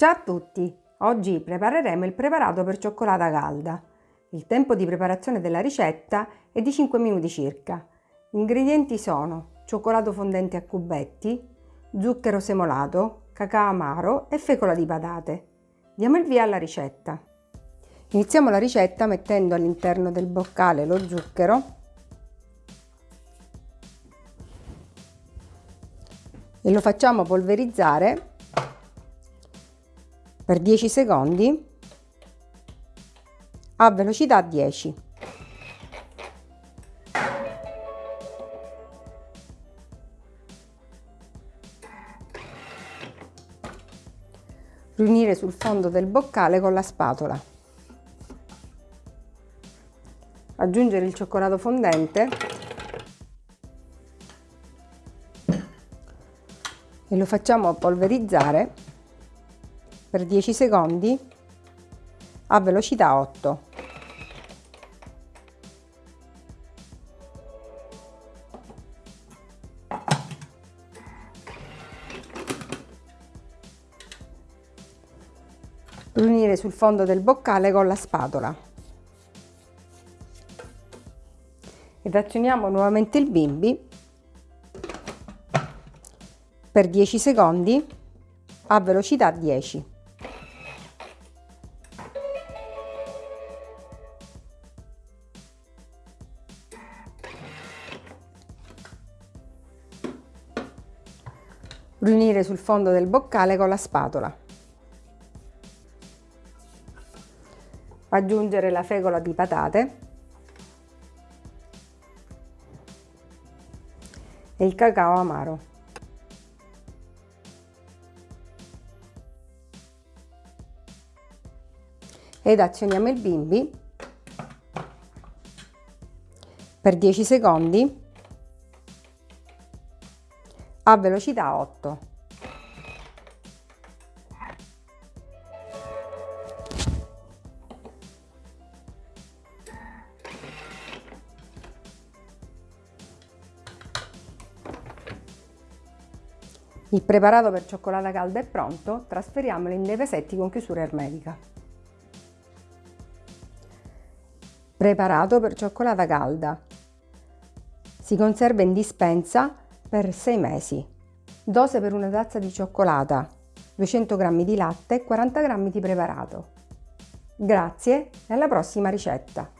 Ciao a tutti! Oggi prepareremo il preparato per cioccolata calda. Il tempo di preparazione della ricetta è di 5 minuti circa. Gli ingredienti sono cioccolato fondente a cubetti, zucchero semolato, cacao amaro e fecola di patate. Diamo il via alla ricetta. Iniziamo la ricetta mettendo all'interno del boccale lo zucchero e lo facciamo polverizzare per 10 secondi a velocità 10. Riunire sul fondo del boccale con la spatola. Aggiungere il cioccolato fondente e lo facciamo polverizzare per 10 secondi a velocità 8. Riunire sul fondo del boccale con la spatola. Ed azioniamo nuovamente il bimbi per 10 secondi a velocità 10. Riunire sul fondo del boccale con la spatola. Aggiungere la fecola di patate e il cacao amaro. Ed azioniamo il bimbi per 10 secondi a velocità 8. Il preparato per cioccolata calda è pronto, trasferiamolo in dei vasetti con chiusura ermetica. Preparato per cioccolata calda. Si conserva in dispensa per 6 mesi. Dose per una tazza di cioccolata, 200 g di latte e 40 g di preparato. Grazie e alla prossima ricetta!